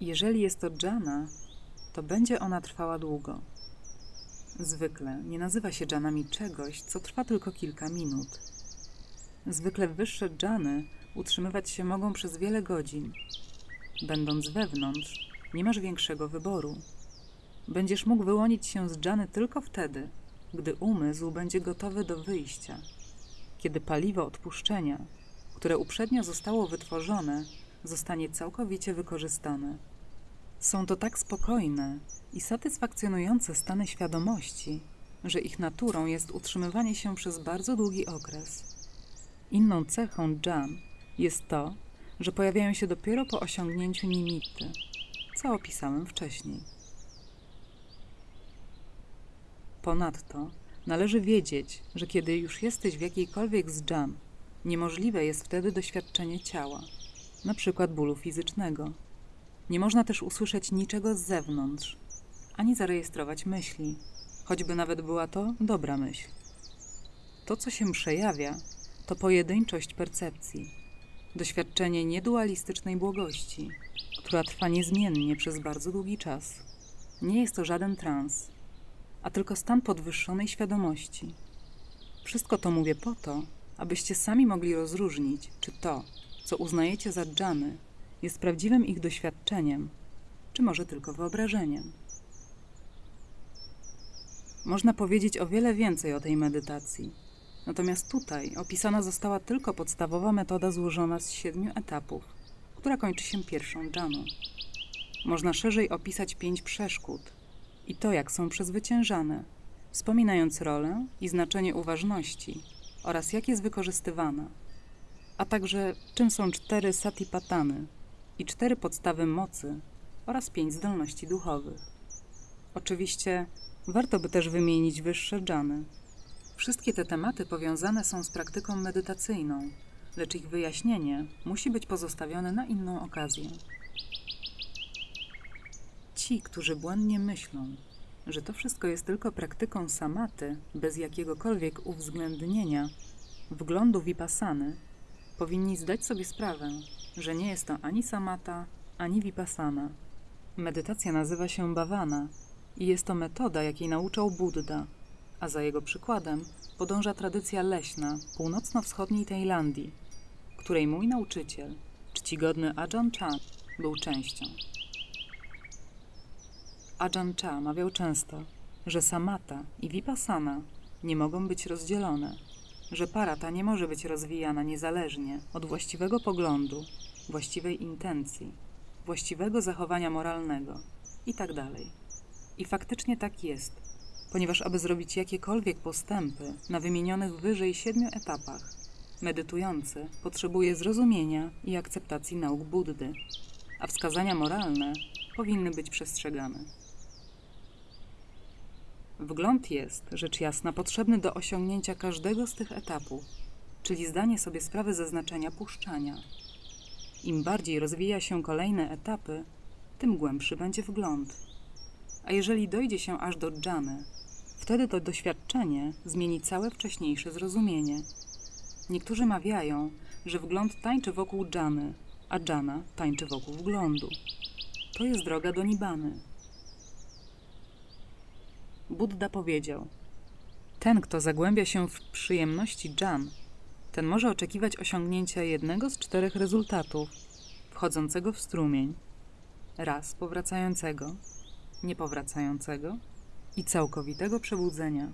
Jeżeli jest to dżana, to będzie ona trwała długo. Zwykle nie nazywa się dżanami czegoś, co trwa tylko kilka minut. Zwykle wyższe dżany utrzymywać się mogą przez wiele godzin. Będąc wewnątrz, nie masz większego wyboru. Będziesz mógł wyłonić się z dżany tylko wtedy, gdy umysł będzie gotowy do wyjścia, kiedy paliwo odpuszczenia, które uprzednio zostało wytworzone, zostanie całkowicie wykorzystane. Są to tak spokojne i satysfakcjonujące stany świadomości, że ich naturą jest utrzymywanie się przez bardzo długi okres. Inną cechą dżan jest to, że pojawiają się dopiero po osiągnięciu nimity, co opisałem wcześniej. Ponadto należy wiedzieć, że kiedy już jesteś w jakiejkolwiek z dżan, niemożliwe jest wtedy doświadczenie ciała, przykład bólu fizycznego. Nie można też usłyszeć niczego z zewnątrz, ani zarejestrować myśli, choćby nawet była to dobra myśl. To, co się przejawia, to pojedynczość percepcji, doświadczenie niedualistycznej błogości, która trwa niezmiennie przez bardzo długi czas. Nie jest to żaden trans, a tylko stan podwyższonej świadomości. Wszystko to mówię po to, abyście sami mogli rozróżnić, czy to, co uznajecie za dżany, jest prawdziwym ich doświadczeniem, czy może tylko wyobrażeniem. Można powiedzieć o wiele więcej o tej medytacji. Natomiast tutaj opisana została tylko podstawowa metoda złożona z siedmiu etapów, która kończy się pierwszą dżaną. Można szerzej opisać pięć przeszkód i to, jak są przezwyciężane, wspominając rolę i znaczenie uważności oraz jak jest wykorzystywana, a także czym są cztery satipatany i cztery podstawy mocy oraz pięć zdolności duchowych. Oczywiście warto by też wymienić wyższe dżany. Wszystkie te tematy powiązane są z praktyką medytacyjną, lecz ich wyjaśnienie musi być pozostawione na inną okazję. Ci, którzy błędnie myślą, że to wszystko jest tylko praktyką samaty, bez jakiegokolwiek uwzględnienia wglądu vipassany, powinni zdać sobie sprawę, że nie jest to ani samata, ani vipassana. Medytacja nazywa się bhavana i jest to metoda, jakiej nauczał Buddha, a za jego przykładem podąża tradycja leśna północno-wschodniej Tajlandii, której mój nauczyciel, czcigodny Ajahn Chah, był częścią. Ajahn Chah mawiał często, że samata i vipassana nie mogą być rozdzielone, że para ta nie może być rozwijana niezależnie od właściwego poglądu, właściwej intencji, właściwego zachowania moralnego itd. I faktycznie tak jest, ponieważ aby zrobić jakiekolwiek postępy na wymienionych wyżej siedmiu etapach, medytujący potrzebuje zrozumienia i akceptacji nauk Buddy, a wskazania moralne powinny być przestrzegane. Wgląd jest, rzecz jasna, potrzebny do osiągnięcia każdego z tych etapów, czyli zdanie sobie sprawy ze znaczenia puszczania. Im bardziej rozwija się kolejne etapy, tym głębszy będzie wgląd. A jeżeli dojdzie się aż do dżany, wtedy to doświadczenie zmieni całe wcześniejsze zrozumienie. Niektórzy mawiają, że wgląd tańczy wokół dżany, a dżana tańczy wokół wglądu. To jest droga do Nibany. Buddha powiedział: Ten, kto zagłębia się w przyjemności dżan, ten może oczekiwać osiągnięcia jednego z czterech rezultatów, wchodzącego w strumień, raz powracającego, niepowracającego i całkowitego przebudzenia.